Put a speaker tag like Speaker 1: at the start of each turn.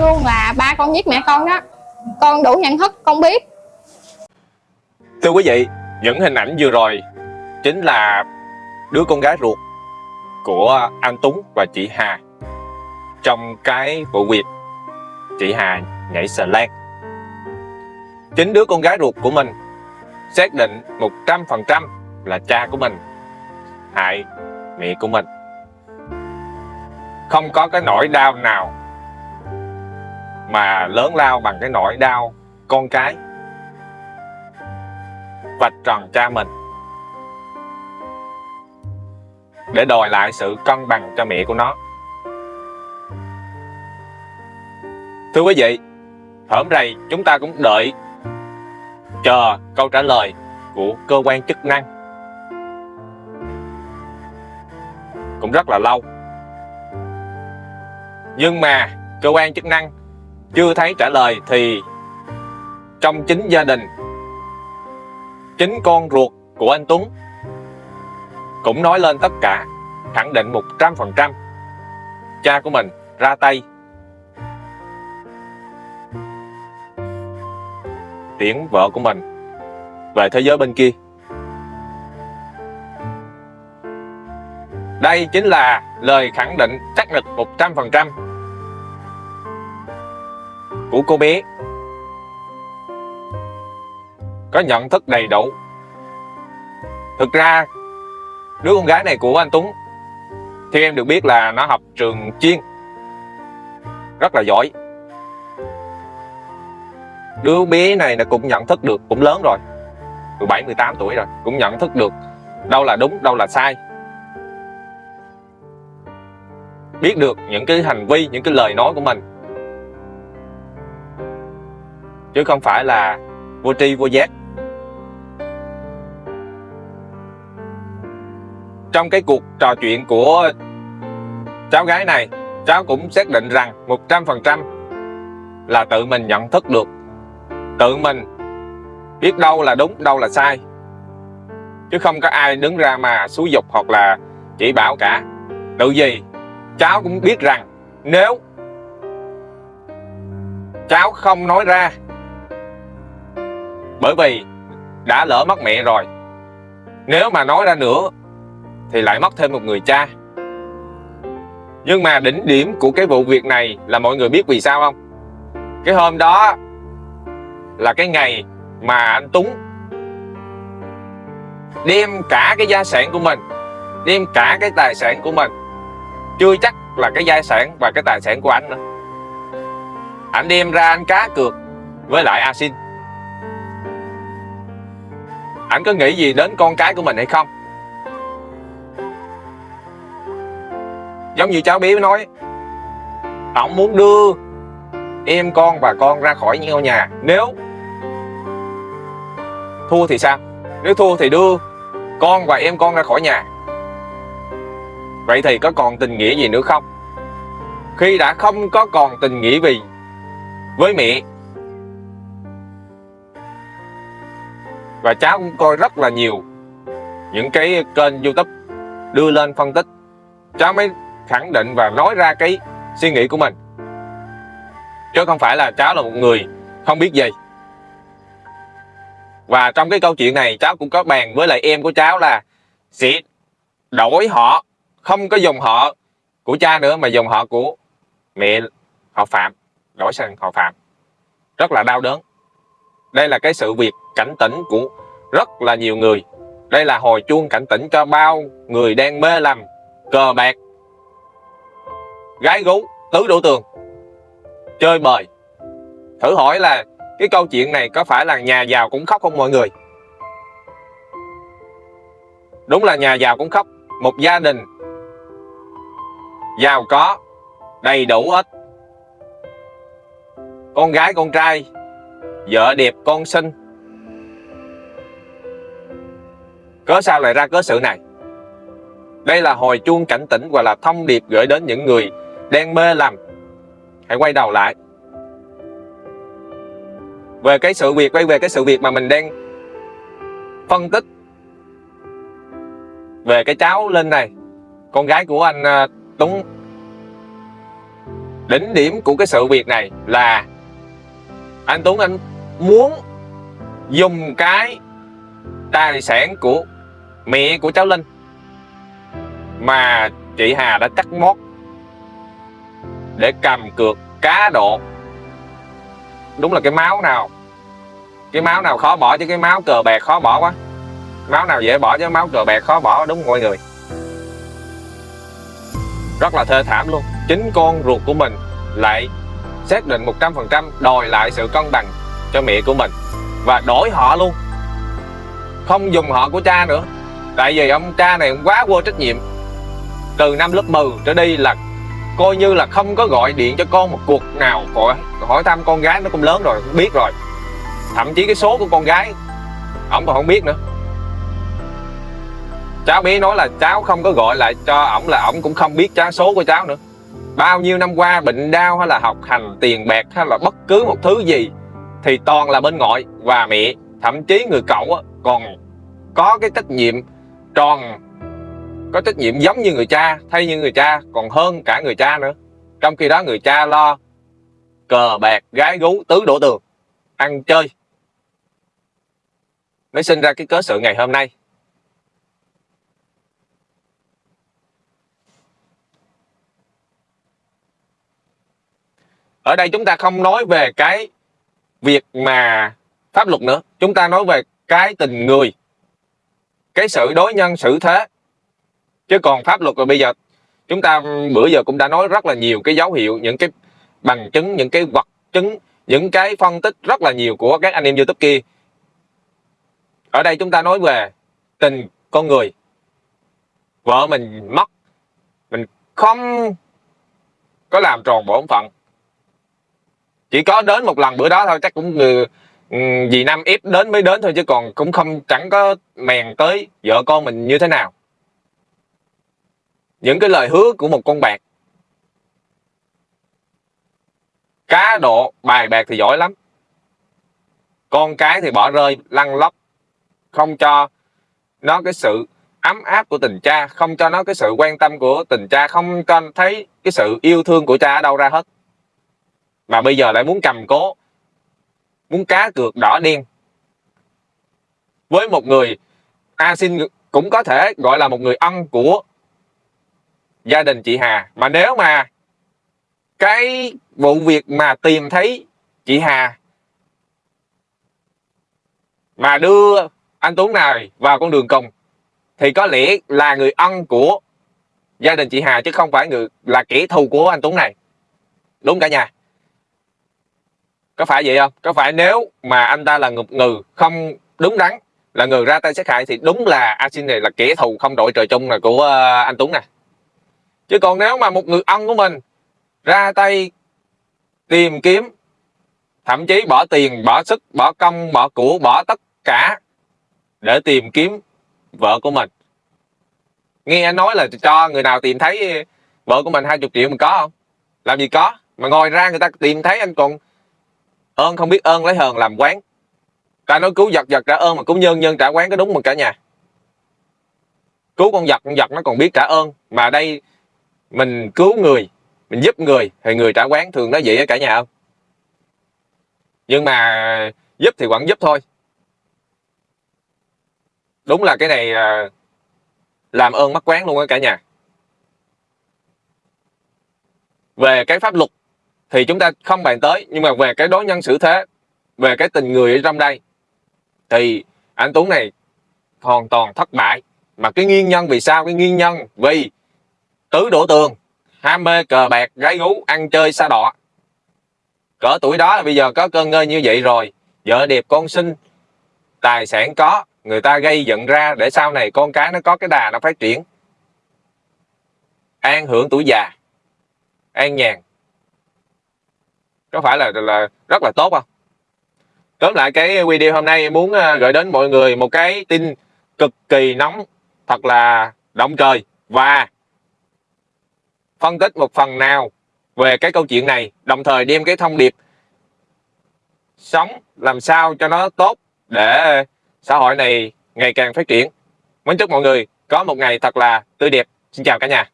Speaker 1: luôn là ba con giết mẹ con đó con đủ nhận thức con biết
Speaker 2: Thưa quý vị, những hình ảnh vừa rồi chính là đứa con gái ruột của anh Tuấn và chị Hà trong cái vụ việc chị Hà nhảy xà lan. Chính đứa con gái ruột của mình xác định 100% là cha của mình hại mẹ của mình. Không có cái nỗi đau nào mà lớn lao bằng cái nỗi đau con cái vạch tròn cha mình để đòi lại sự cân bằng cho mẹ của nó. Thưa quý vị, hổm rầy chúng ta cũng đợi chờ câu trả lời của cơ quan chức năng cũng rất là lâu nhưng mà cơ quan chức năng chưa thấy trả lời thì trong chính gia đình, chính con ruột của anh Tuấn cũng nói lên tất cả, khẳng định 100% cha của mình ra tay. Tiễn vợ của mình về thế giới bên kia. Đây chính là lời khẳng định xác thực 100% của cô bé. Có nhận thức đầy đủ. Thực ra, đứa con gái này của anh Tuấn thì em được biết là nó học trường chuyên. Rất là giỏi. Đứa bé này cũng nhận thức được, cũng lớn rồi. 17 18 tuổi rồi, cũng nhận thức được đâu là đúng, đâu là sai. Biết được những cái hành vi, những cái lời nói của mình. Chứ không phải là vô tri, vô giác. Trong cái cuộc trò chuyện của cháu gái này, cháu cũng xác định rằng 100% là tự mình nhận thức được. Tự mình biết đâu là đúng, đâu là sai. Chứ không có ai đứng ra mà xúi dục hoặc là chỉ bảo cả. Tự gì cháu cũng biết rằng nếu cháu không nói ra bởi vì đã lỡ mất mẹ rồi. Nếu mà nói ra nữa, thì lại mất thêm một người cha. Nhưng mà đỉnh điểm của cái vụ việc này là mọi người biết vì sao không? Cái hôm đó là cái ngày mà anh Tuấn đem cả cái gia sản của mình, đem cả cái tài sản của mình, chưa chắc là cái gia sản và cái tài sản của anh nữa. Anh đem ra anh cá cược với lại a ảnh anh có nghĩ gì đến con cái của mình hay không? Giống như cháu bé nói, ông muốn đưa em con và con ra khỏi ngôi nhà. Nếu thua thì sao? Nếu thua thì đưa con và em con ra khỏi nhà. Vậy thì có còn tình nghĩa gì nữa không? Khi đã không có còn tình nghĩa vì với mẹ và cháu cũng coi rất là nhiều những cái kênh youtube đưa lên phân tích. Cháu mới khẳng định và nói ra cái suy nghĩ của mình. Chứ không phải là cháu là một người không biết gì. Và trong cái câu chuyện này, cháu cũng có bàn với lại em của cháu là sẽ đổi họ, không có dùng họ của cha nữa, mà dùng họ của mẹ họ phạm, đổi sang họ phạm. Rất là đau đớn đây là cái sự việc cảnh tỉnh của rất là nhiều người. Đây là hồi chuông cảnh tỉnh cho bao người đang mê lầm, cờ bạc, gái gú, tứ đổ tường, chơi bời. Thử hỏi là cái câu chuyện này có phải là nhà giàu cũng khóc không mọi người? Đúng là nhà giàu cũng khóc. Một gia đình giàu có, đầy đủ ít con gái, con trai vợ đẹp, con xinh. Cớ sao lại ra cớ sự này? Đây là hồi chuông cảnh tỉnh và là thông điệp gửi đến những người đang mê lầm. Hãy quay đầu lại. Về cái sự việc, quay về cái sự việc mà mình đang phân tích. Về cái cháu lên này, con gái của anh à, Tuấn. Đỉnh điểm của cái sự việc này là, anh Tuấn, anh muốn dùng cái tài sản của mẹ của cháu Linh mà chị Hà đã cắt mót để cầm cược cá độ. Đúng là cái máu nào, cái máu nào khó bỏ chứ cái máu cờ bạc khó bỏ quá. Máu nào dễ bỏ chứ máu cờ bạc khó bỏ, đúng mọi người? Rất là thê thảm luôn. Chính con ruột của mình lại xác định 100% đòi lại sự cân bằng cho mẹ của mình và đổi họ luôn. Không dùng họ của cha nữa. Tại vì ông cha này quá vô trách nhiệm. Từ năm lớp 10 trở đi là coi như là không có gọi điện cho con một cuộc nào. Hỏi, hỏi thăm con gái nó cũng lớn rồi cũng biết rồi. Thậm chí cái số của con gái ổng còn không biết nữa. Cháu bé nói là cháu không có gọi lại cho ổng là ổng cũng không biết cháu số của cháu nữa. Bao nhiêu năm qua bệnh đau hay là học hành tiền bạc hay là bất cứ một thứ gì thì toàn là bên ngoại và mẹ. Thậm chí người cậu còn có cái trách nhiệm tròn, có trách nhiệm giống như người cha, thay như người cha, còn hơn cả người cha nữa. Trong khi đó người cha lo cờ bạc, gái gú, tứ đổ tường, ăn chơi. Mới sinh ra cái cớ sự ngày hôm nay. Ở đây chúng ta không nói về cái việc mà pháp luật nữa. Chúng ta nói về cái tình người, cái sự đối nhân xử thế. Chứ còn pháp luật rồi bây giờ, chúng ta, bữa giờ cũng đã nói rất là nhiều cái dấu hiệu, những cái bằng chứng, những cái vật chứng, những cái phân tích rất là nhiều của các anh em youtube kia. Ở đây chúng ta nói về tình con người. Vợ mình mất, mình không có làm tròn bổn phận chỉ có đến một lần bữa đó thôi, chắc cũng người ừ, vì năm ép đến mới đến thôi, chứ còn cũng không, chẳng có mèn tới vợ con mình như thế nào. Những cái lời hứa của một con bạc. Cá độ bài bạc thì giỏi lắm. Con cái thì bỏ rơi, lăn lóc, không cho nó cái sự ấm áp của tình cha, không cho nó cái sự quan tâm của tình cha, không cho thấy cái sự yêu thương của cha ở đâu ra hết mà bây giờ lại muốn cầm cố, muốn cá cược đỏ đen. Với một người A xin cũng có thể gọi là một người ân của gia đình chị Hà. Mà nếu mà cái vụ việc mà tìm thấy chị Hà mà đưa anh Tuấn này vào con đường cùng, thì có lẽ là người ân của gia đình chị Hà chứ không phải người, là kẻ thù của anh Tuấn này. Đúng cả nhà có phải vậy không? Có phải nếu mà anh ta là ngục ngừ, không đúng đắn, là người ra tay sát hại thì đúng là a xin này là kẻ thù không đội trời chung này của ờ, anh Tuấn nè. Chứ còn nếu mà một người ân của mình ra tay tìm kiếm, thậm chí bỏ tiền, bỏ sức, bỏ công, bỏ của, bỏ tất cả để tìm kiếm vợ của mình. Nghe anh nói là cho người nào tìm thấy vợ của mình 20 triệu mình có không? Làm gì có? Mà ngồi ra người ta tìm thấy anh còn ơn không biết ơn lấy hờn làm quán. Ta nói cứu giật giật trả ơn mà cứu nhân nhân trả quán có đúng không cả nhà. Cứu con giật con giật nó còn biết trả ơn. Mà đây, mình cứu người, mình giúp người, thì người trả quán thường nói vậy á cả nhà không? Nhưng mà giúp thì vẫn giúp thôi. Đúng là cái này à, làm ơn mắc quán luôn á cả nhà. Về cái pháp luật thì chúng ta không bàn tới nhưng mà về cái đối nhân xử thế về cái tình người ở trong đây thì anh Tuấn này hoàn toàn thất bại. Mà cái nguyên nhân vì sao? Cái nguyên nhân vì tứ đổ tường ham mê cờ bạc gái gú ăn chơi xa đọa, cỡ tuổi đó bây giờ có cơn ngơi như vậy rồi vợ đẹp con sinh tài sản có người ta gây dựng ra để sau này con cái nó có cái đà nó phát triển. An hưởng tuổi già an nhàn có phải là là rất là tốt không? Tóm lại cái video hôm nay muốn ờ, gửi đến mọi người một cái tin cực kỳ nóng, thật là động trời. Và phân tích một phần nào về cái câu chuyện này, đồng thời đem cái thông điệp sống làm sao cho nó tốt để xã hội này ngày càng phát triển. Mến chúc mọi người có một ngày thật là tươi đẹp. Xin chào cả nhà.